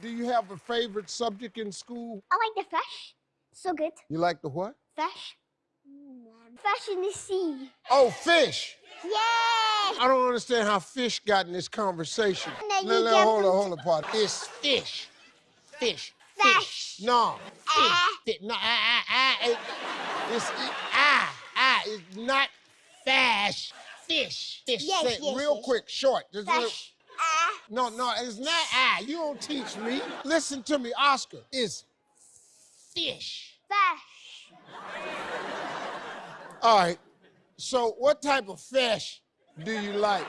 Do you have a favorite subject in school? I like the fish. So good. You like the what? Fish. Fish in the sea. Oh, fish. Yeah. I don't understand how fish got in this conversation. No, you Let- let- hold on, hold on, part. It's fish. Fish. Fish. No. Fish. Ah. Fish. No, ah, ah, ah. It, it's it, ah, ah. It's not fish. Fish. Fish. Yes, Say yes, real yes. quick, short. Just little- Fish. Ah. No, no, it's not ah. You don't teach me. Listen to me, Oscar. It's fish. Fish. All right. So, what type of fish do you like?